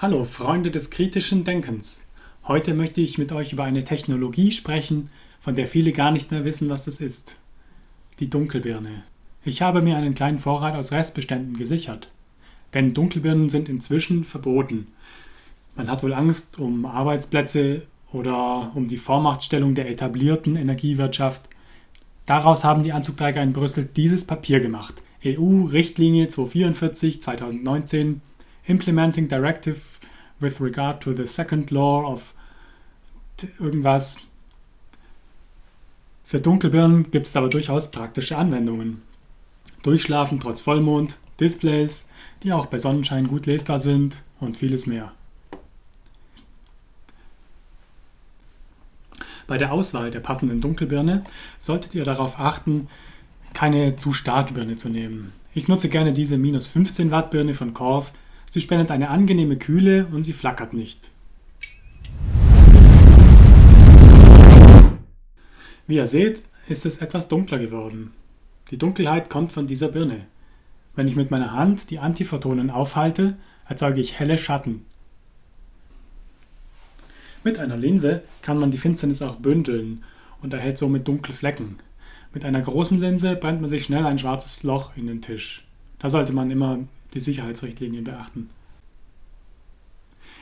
Hallo Freunde des kritischen Denkens. Heute möchte ich mit euch über eine Technologie sprechen, von der viele gar nicht mehr wissen, was es ist. Die Dunkelbirne. Ich habe mir einen kleinen Vorrat aus Restbeständen gesichert. Denn Dunkelbirnen sind inzwischen verboten. Man hat wohl Angst um Arbeitsplätze oder um die Vormachtstellung der etablierten Energiewirtschaft. Daraus haben die Anzugträger in Brüssel dieses Papier gemacht. EU-Richtlinie 244 2019 Implementing Directive with regard to the second law of irgendwas. Für Dunkelbirnen gibt es aber durchaus praktische Anwendungen. Durchschlafen trotz Vollmond, Displays, die auch bei Sonnenschein gut lesbar sind und vieles mehr. Bei der Auswahl der passenden Dunkelbirne solltet ihr darauf achten, keine zu starke Birne zu nehmen. Ich nutze gerne diese minus 15 Watt Birne von Korf Sie spendet eine angenehme Kühle und sie flackert nicht. Wie ihr seht, ist es etwas dunkler geworden. Die Dunkelheit kommt von dieser Birne. Wenn ich mit meiner Hand die Antiphotonen aufhalte, erzeuge ich helle Schatten. Mit einer Linse kann man die Finsternis auch bündeln und erhält somit dunkle Flecken. Mit einer großen Linse brennt man sich schnell ein schwarzes Loch in den Tisch. Da sollte man immer die Sicherheitsrichtlinien beachten.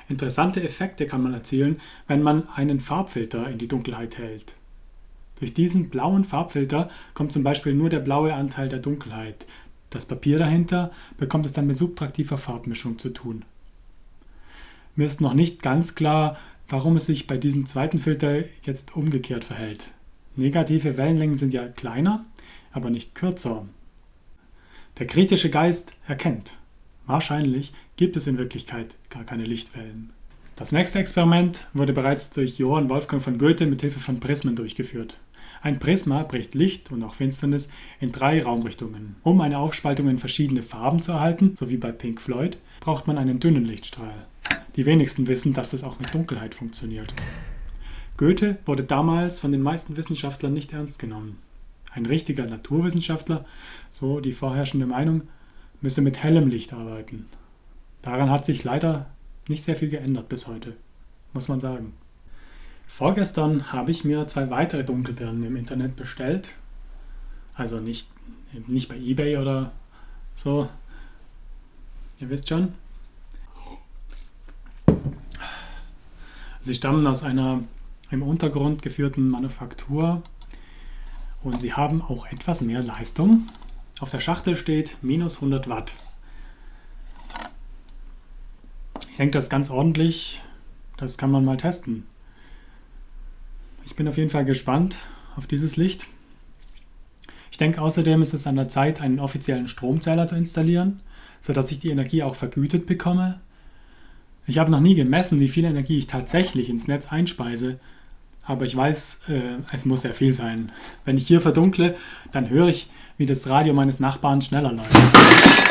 Interessante Effekte kann man erzielen, wenn man einen Farbfilter in die Dunkelheit hält. Durch diesen blauen Farbfilter kommt zum Beispiel nur der blaue Anteil der Dunkelheit. Das Papier dahinter bekommt es dann mit subtraktiver Farbmischung zu tun. Mir ist noch nicht ganz klar, warum es sich bei diesem zweiten Filter jetzt umgekehrt verhält. Negative Wellenlängen sind ja kleiner, aber nicht kürzer. Der kritische Geist erkennt. Wahrscheinlich gibt es in Wirklichkeit gar keine Lichtwellen. Das nächste Experiment wurde bereits durch Johann Wolfgang von Goethe mit Hilfe von Prismen durchgeführt. Ein Prisma bricht Licht und auch Finsternis in drei Raumrichtungen. Um eine Aufspaltung in verschiedene Farben zu erhalten, so wie bei Pink Floyd, braucht man einen dünnen Lichtstrahl. Die wenigsten wissen, dass das auch mit Dunkelheit funktioniert. Goethe wurde damals von den meisten Wissenschaftlern nicht ernst genommen. Ein richtiger Naturwissenschaftler, so die vorherrschende Meinung, müsse mit hellem Licht arbeiten. Daran hat sich leider nicht sehr viel geändert bis heute, muss man sagen. Vorgestern habe ich mir zwei weitere Dunkelbirnen im Internet bestellt. Also nicht, nicht bei eBay oder so. Ihr wisst schon. Sie stammen aus einer im Untergrund geführten Manufaktur und sie haben auch etwas mehr Leistung. Auf der Schachtel steht minus 100 Watt. Ich denke, das ist ganz ordentlich. Das kann man mal testen. Ich bin auf jeden Fall gespannt auf dieses Licht. Ich denke außerdem ist es an der Zeit, einen offiziellen Stromzähler zu installieren, sodass ich die Energie auch vergütet bekomme. Ich habe noch nie gemessen, wie viel Energie ich tatsächlich ins Netz einspeise, aber ich weiß, äh, es muss sehr viel sein. Wenn ich hier verdunkle, dann höre ich, wie das Radio meines Nachbarn schneller läuft.